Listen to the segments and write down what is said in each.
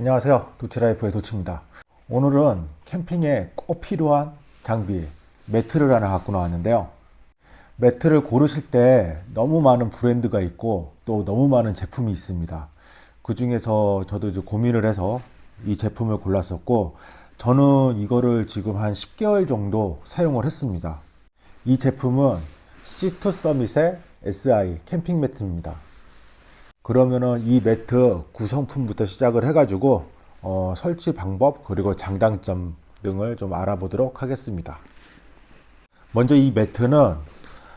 안녕하세요. 도치라이프의 도치입니다. 오늘은 캠핑에 꼭 필요한 장비 매트를 하나 갖고 나왔는데요. 매트를 고르실 때 너무 많은 브랜드가 있고 또 너무 많은 제품이 있습니다. 그 중에서 저도 이제 고민을 해서 이 제품을 골랐었고 저는 이거를 지금 한 10개월 정도 사용을 했습니다. 이 제품은 C2 서밋의 SI 캠핑 매트입니다 그러면은 이 매트 구성품부터 시작을 해가지고 어, 설치 방법 그리고 장단점 등을 좀 알아보도록 하겠습니다. 먼저 이 매트는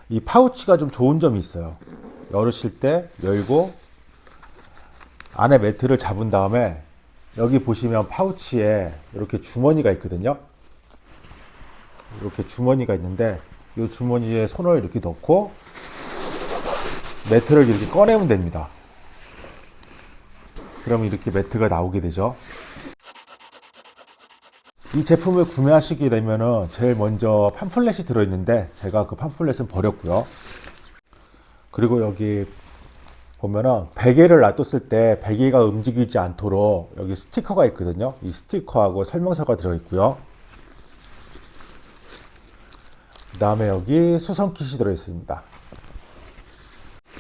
이 파우치가 좀 좋은 점이 있어요. 열으실 때 열고 안에 매트를 잡은 다음에 여기 보시면 파우치에 이렇게 주머니가 있거든요. 이렇게 주머니가 있는데 이 주머니에 손을 이렇게 넣고 매트를 이렇게 꺼내면 됩니다. 그럼 이렇게 매트가 나오게 되죠. 이 제품을 구매하시게 되면은 제일 먼저 팜플렛이 들어있는데 제가 그 팜플렛은 버렸고요. 그리고 여기 보면은 베개를 놔뒀을 때 베개가 움직이지 않도록 여기 스티커가 있거든요. 이 스티커하고 설명서가 들어있고요. 그 다음에 여기 수선 kit이 들어있습니다.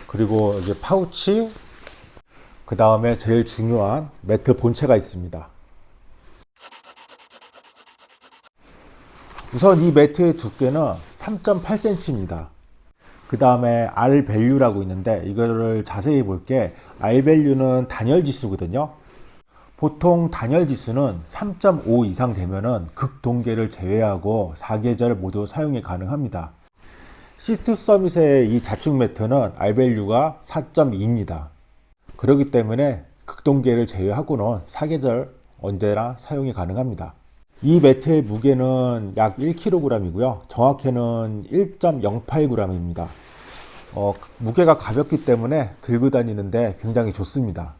그리고 여기 파우치, 그 다음에 제일 중요한 매트 본체가 있습니다. 우선 이 매트의 두께는 3.8cm입니다. 그 다음에 R 밸류라고 있는데 이거를 자세히 볼게 R 밸류는 단열 지수거든요. 보통 단열 지수는 3.5 이상 되면은 극동계를 제외하고 4계절 모두 사용이 가능합니다. C2 서밋의 이 자충 매트는 R 밸류가 4.2입니다. 그렇기 때문에 극동계를 제외하고는 사계절 언제나 사용이 가능합니다. 이 매트의 무게는 약 1kg이고요. 정확히는 1.08g입니다. 어, 무게가 가볍기 때문에 들고 다니는데 굉장히 좋습니다.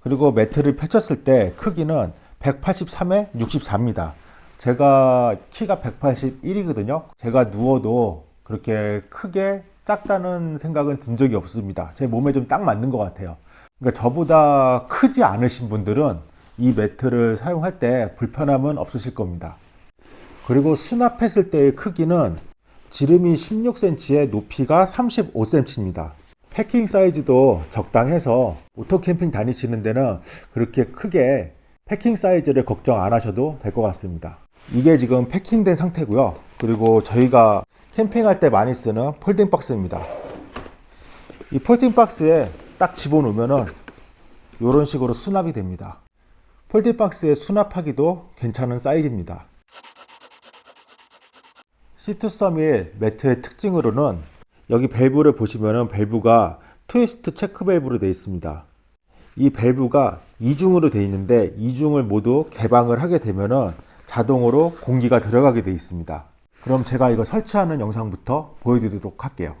그리고 매트를 펼쳤을 때 크기는 183에 64입니다. 제가 키가 181이거든요. 제가 누워도 그렇게 크게 작다는 생각은 든 적이 없습니다. 제 몸에 좀 딱 맞는 것 같아요. 그러니까 저보다 크지 않으신 분들은 이 매트를 사용할 때 불편함은 없으실 겁니다. 그리고 수납했을 때의 크기는 지름이 16cm에 높이가 35cm입니다. packing 사이즈도 적당해서 오토 캠핑 다니시는 데는 그렇게 크게 packing 사이즈를 걱정 안 하셔도 될 것 같습니다. 이게 지금 packing된 상태고요. 그리고 저희가 캠핑할 때 많이 쓰는 folding 박스입니다. 이 folding 박스에 딱 집어넣으면은 이런 식으로 수납이 됩니다. folding 박스에 수납하기도 괜찮은 사이즈입니다. Sea to Summit 매트의 특징으로는 여기 밸브를 보시면은 밸브가 트위스트 체크 밸브로 되어 있습니다. 이 밸브가 이중으로 되어 있는데 이중을 모두 개방을 하게 되면은 자동으로 공기가 들어가게 되어 있습니다. 그럼 제가 이거 설치하는 영상부터 보여드리도록 할게요.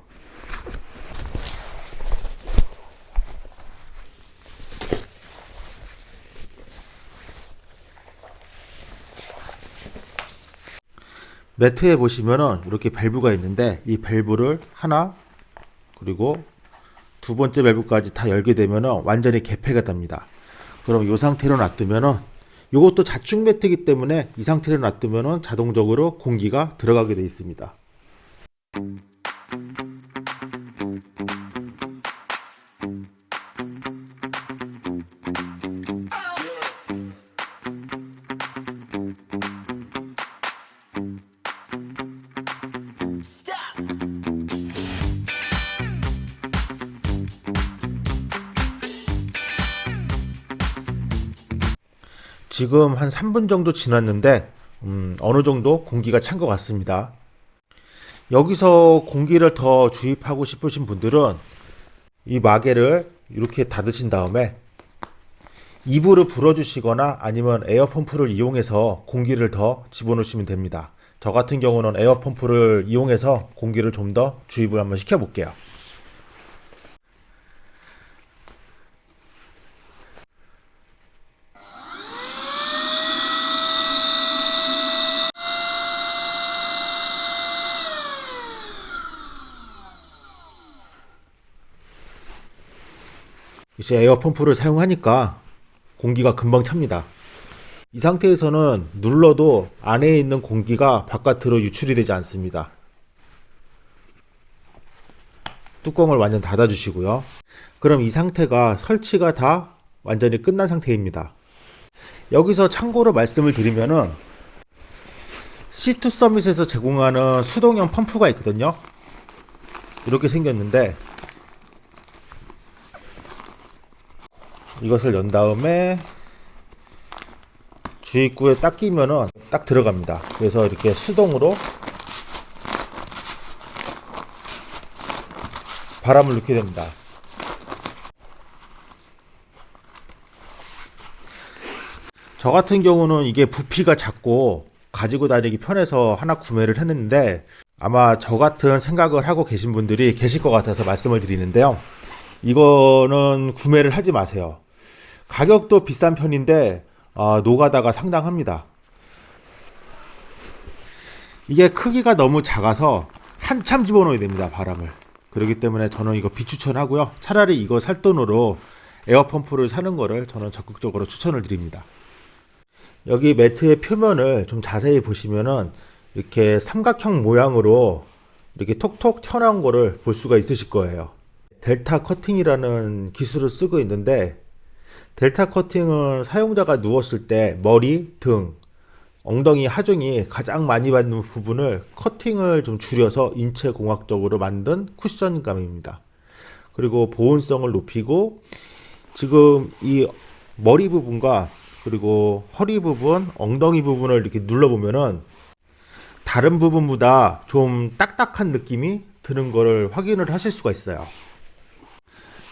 매트에 보시면은 이렇게 밸브가 있는데 이 밸브를 하나 그리고 두 번째 밸브까지 다 열게 되면은 완전히 개폐가 됩니다. 그럼 이 상태로 놔두면은 이것도 자축 매트이기 때문에 이 상태로 놔두면 자동적으로 공기가 들어가게 되어 있습니다. 지금 한 3분 정도 지났는데 음, 어느 정도 공기가 찬 것 같습니다. 여기서 공기를 더 주입하고 싶으신 분들은 이 마개를 이렇게 닫으신 다음에 이불을 불어주시거나 아니면 에어펌프를 이용해서 공기를 더 집어넣으시면 됩니다. 저 같은 경우는 에어펌프를 이용해서 공기를 좀 더 주입을 한번 시켜 볼게요. 이제 에어 펌프를 사용하니까 공기가 금방 찹니다. 이 상태에서는 눌러도 안에 있는 공기가 바깥으로 유출이 되지 않습니다. 뚜껑을 완전 닫아 주시고요. 그럼 이 상태가 설치가 다 완전히 끝난 상태입니다. 여기서 참고로 말씀을 드리면은 C2 서밋에서 제공하는 수동형 펌프가 있거든요. 이렇게 생겼는데 이것을 연 다음에 주입구에 딱 끼면은 딱 들어갑니다. 그래서 이렇게 수동으로 바람을 넣게 됩니다. 저 같은 경우는 이게 부피가 작고 가지고 다니기 편해서 하나 구매를 했는데 아마 저 같은 생각을 하고 계신 분들이 계실 것 같아서 말씀을 드리는데요. 이거는 구매를 하지 마세요. 가격도 비싼 편인데 아, 노가다가 상당합니다. 이게 크기가 너무 작아서 한참 집어넣어야 됩니다. 바람을. 그렇기 때문에 저는 이거 비추천하고요. 차라리 이거 살 돈으로 에어펌프를 사는 거를 저는 적극적으로 추천을 드립니다. 여기 매트의 표면을 좀 자세히 보시면은 이렇게 삼각형 모양으로 이렇게 톡톡 튀어나온 거를 볼 수가 있으실 거예요. 델타 커팅이라는 기술을 쓰고 있는데 델타 커팅은 사용자가 누웠을 때 머리, 등, 엉덩이, 하중이 가장 많이 받는 부분을 커팅을 좀 줄여서 인체 공학적으로 만든 쿠션감입니다. 그리고 보온성을 높이고 지금 이 머리 부분과 그리고 허리 부분, 엉덩이 부분을 이렇게 눌러보면은 다른 부분보다 좀 딱딱한 느낌이 드는 거를 확인을 하실 수가 있어요.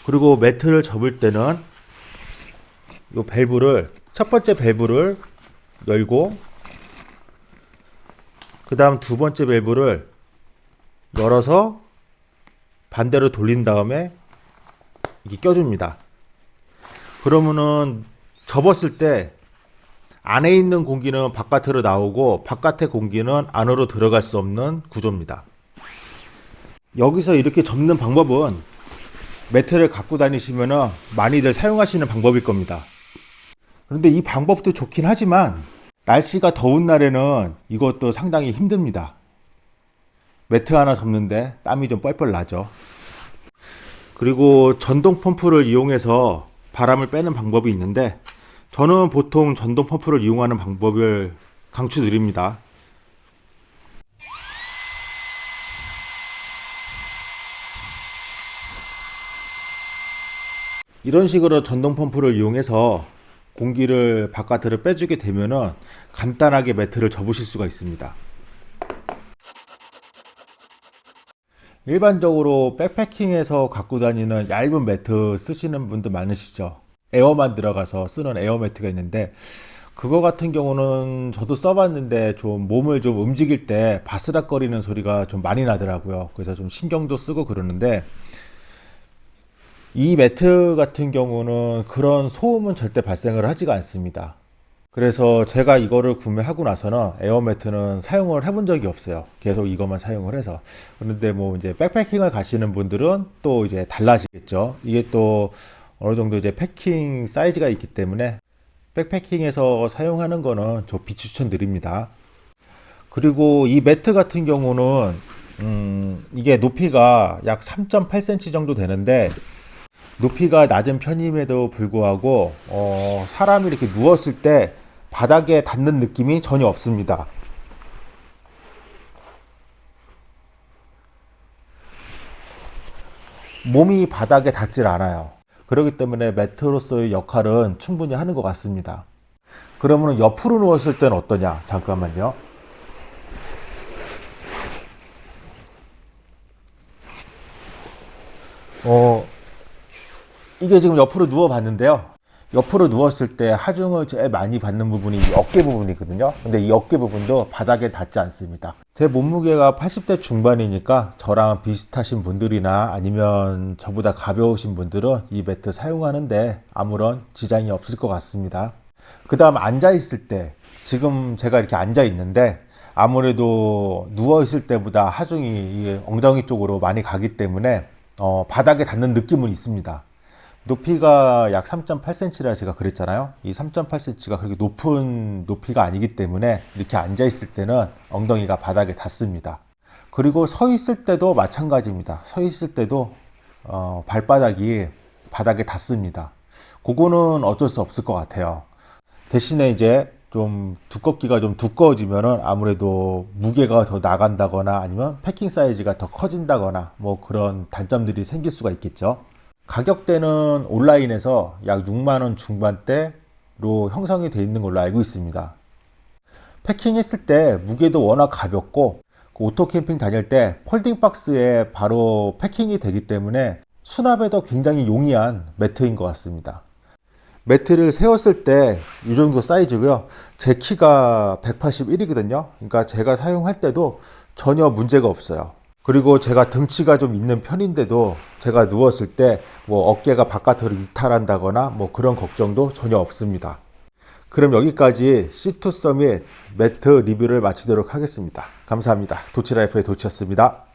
그리고 매트를 접을 때는 이 밸브를 첫 번째 밸브를 열고 그 다음 두 번째 밸브를 열어서 반대로 돌린 다음에 이게 껴줍니다. 그러면은 접었을 때 안에 있는 공기는 바깥으로 나오고 바깥의 공기는 안으로 들어갈 수 없는 구조입니다. 여기서 이렇게 접는 방법은 매트를 갖고 다니시면 많이들 사용하시는 방법일 겁니다. 그런데 이 방법도 좋긴 하지만 날씨가 더운 날에는 이것도 상당히 힘듭니다. 매트 하나 접는데 땀이 좀 뻘뻘 나죠. 그리고 전동 펌프를 이용해서 바람을 빼는 방법이 있는데 저는 보통 전동 펌프를 이용하는 방법을 강추드립니다. 이런 식으로 전동 펌프를 이용해서 공기를 바깥으로 빼주게 되면은 간단하게 매트를 접으실 수가 있습니다. 일반적으로 backpacking에서 갖고 다니는 얇은 매트 쓰시는 분들 많으시죠? air만 들어가서 쓰는 에어 매트가 있는데 그거 같은 경우는 저도 써봤는데 좀 몸을 좀 움직일 때 바스락거리는 소리가 좀 많이 나더라고요. 그래서 좀 신경도 쓰고 그러는데 이 매트 같은 경우는 그런 소음은 절대 발생을 하지가 않습니다. 그래서 제가 이거를 구매하고 나서는 에어 매트는 사용을 해본 적이 없어요. 계속 이것만 사용을 해서. 그런데 뭐 이제 백패킹을 가시는 분들은 또 이제 달라지겠죠. 이게 또 어느 정도 이제 패킹 사이즈가 있기 때문에 백패킹에서 사용하는 거는 저 비추천 드립니다. 그리고 이 매트 같은 경우는 음 이게 높이가 약 3.8cm 정도 되는데 높이가 낮은 편임에도 불구하고 어, 사람이 이렇게 누웠을 때 바닥에 닿는 느낌이 전혀 없습니다. 몸이 바닥에 닿질 않아요. 그렇기 때문에 매트로서의 역할은 충분히 하는 것 같습니다. 그러면 옆으로 누웠을 때는 어떠냐? 잠깐만요. 어, 이게 지금 옆으로 누워 봤는데요. 옆으로 누웠을 때 하중을 제일 많이 받는 부분이 이 어깨 부분이거든요. 근데 이 어깨 부분도 바닥에 닿지 않습니다. 제 몸무게가 80대 중반이니까 저랑 비슷하신 분들이나 아니면 저보다 가벼우신 분들은 이 매트 사용하는데 아무런 지장이 없을 것 같습니다. 그 다음 앉아 있을 때 지금 제가 이렇게 앉아 있는데 아무래도 누워 있을 때보다 하중이 엉덩이 쪽으로 많이 가기 때문에 어, 바닥에 닿는 느낌은 있습니다. 높이가 약 3.8cm라 제가 그랬잖아요. 이 3.8cm가 그렇게 높은 높이가 아니기 때문에 이렇게 앉아 있을 때는 엉덩이가 바닥에 닿습니다. 그리고 서 있을 때도 마찬가지입니다. 서 있을 때도 어, 발바닥이 바닥에 닿습니다. 그거는 어쩔 수 없을 것 같아요. 대신에 이제 좀 두껍기가 좀 두꺼워지면은 아무래도 무게가 더 나간다거나 아니면 패킹 사이즈가 더 커진다거나 뭐 그런 단점들이 생길 수가 있겠죠. 가격대는 온라인에서 약 6만원 중반대로 형성이 되어 있는 걸로 알고 있습니다. packing했을 때 무게도 워낙 가볍고 그 오토 캠핑 다닐 때 folding 박스에 바로 packing이 되기 때문에 수납에도 굉장히 용이한 매트인 것 같습니다. 매트를 세웠을 때 이 정도 사이즈고요. 제 키가 181이거든요. 그러니까 제가 사용할 때도 전혀 문제가 없어요. 그리고 제가 등치가 좀 있는 편인데도 제가 누웠을 때 뭐 어깨가 바깥으로 이탈한다거나 뭐 그런 걱정도 전혀 없습니다. 그럼 여기까지 C2 서밋 매트 리뷰를 마치도록 하겠습니다. 감사합니다. 도치라이프의 도치였습니다.